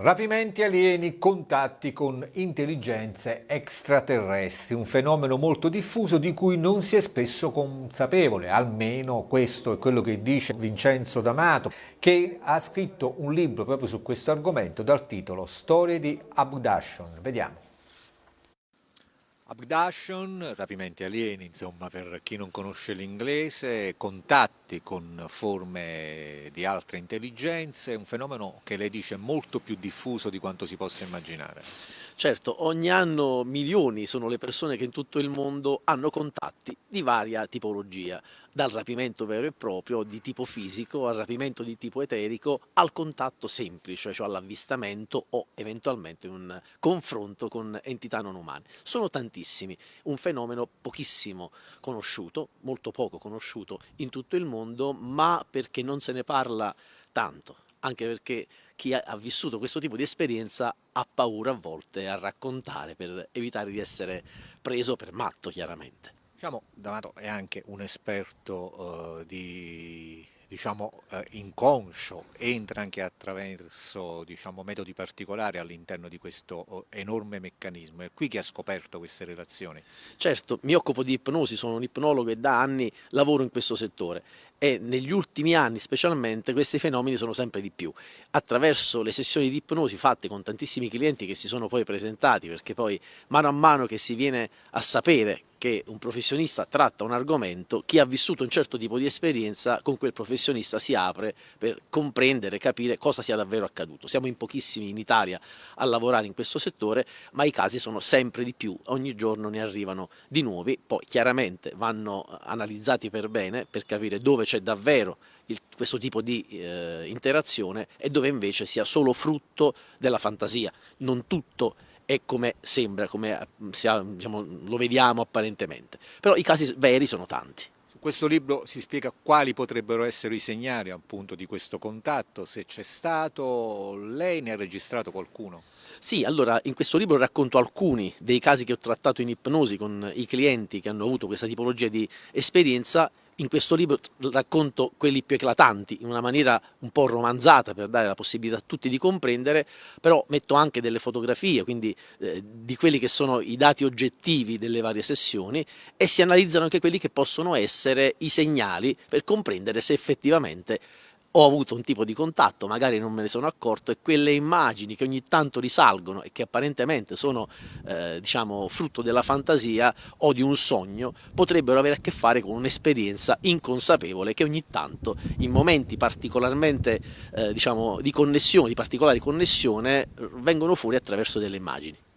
Rapimenti alieni, contatti con intelligenze extraterrestri, un fenomeno molto diffuso di cui non si è spesso consapevole, almeno questo è quello che dice Vincenzo D'Amato, che ha scritto un libro proprio su questo argomento dal titolo Storie di Abduction. Vediamo. Abduction, rapimenti alieni, insomma per chi non conosce l'inglese, contatti con forme di altre intelligenze, un fenomeno che lei dice molto più diffuso di quanto si possa immaginare. Certo, ogni anno milioni sono le persone che in tutto il mondo hanno contatti di varia tipologia, dal rapimento vero e proprio di tipo fisico al rapimento di tipo eterico al contatto semplice, cioè all'avvistamento o eventualmente un confronto con entità non umane. Sono tantissimi, un fenomeno pochissimo conosciuto, molto poco conosciuto in tutto il mondo, ma perché non se ne parla tanto anche perché chi ha vissuto questo tipo di esperienza ha paura a volte a raccontare per evitare di essere preso per matto chiaramente. Diciamo, D'Amato è anche un esperto uh, di diciamo, eh, inconscio, entra anche attraverso diciamo, metodi particolari all'interno di questo oh, enorme meccanismo. È qui che ha scoperto queste relazioni. Certo, mi occupo di ipnosi, sono un ipnologo e da anni lavoro in questo settore e negli ultimi anni specialmente questi fenomeni sono sempre di più. Attraverso le sessioni di ipnosi fatte con tantissimi clienti che si sono poi presentati, perché poi mano a mano che si viene a sapere che un professionista tratta un argomento, chi ha vissuto un certo tipo di esperienza con quel professionista si apre per comprendere, capire cosa sia davvero accaduto. Siamo in pochissimi in Italia a lavorare in questo settore, ma i casi sono sempre di più, ogni giorno ne arrivano di nuovi, poi chiaramente vanno analizzati per bene per capire dove c'è davvero il, questo tipo di eh, interazione e dove invece sia solo frutto della fantasia, non tutto è come sembra, come mm, diciamo, lo vediamo apparentemente. Però i casi veri sono tanti. Su questo libro si spiega quali potrebbero essere i segnali appunto di questo contatto, se c'è stato, lei ne ha registrato qualcuno? Sì, allora in questo libro racconto alcuni dei casi che ho trattato in ipnosi con i clienti che hanno avuto questa tipologia di esperienza in questo libro racconto quelli più eclatanti in una maniera un po' romanzata per dare la possibilità a tutti di comprendere, però metto anche delle fotografie, quindi eh, di quelli che sono i dati oggettivi delle varie sessioni e si analizzano anche quelli che possono essere i segnali per comprendere se effettivamente ho avuto un tipo di contatto, magari non me ne sono accorto e quelle immagini che ogni tanto risalgono e che apparentemente sono eh, diciamo, frutto della fantasia o di un sogno potrebbero avere a che fare con un'esperienza inconsapevole che ogni tanto in momenti particolarmente eh, diciamo, di connessione, di particolare connessione vengono fuori attraverso delle immagini.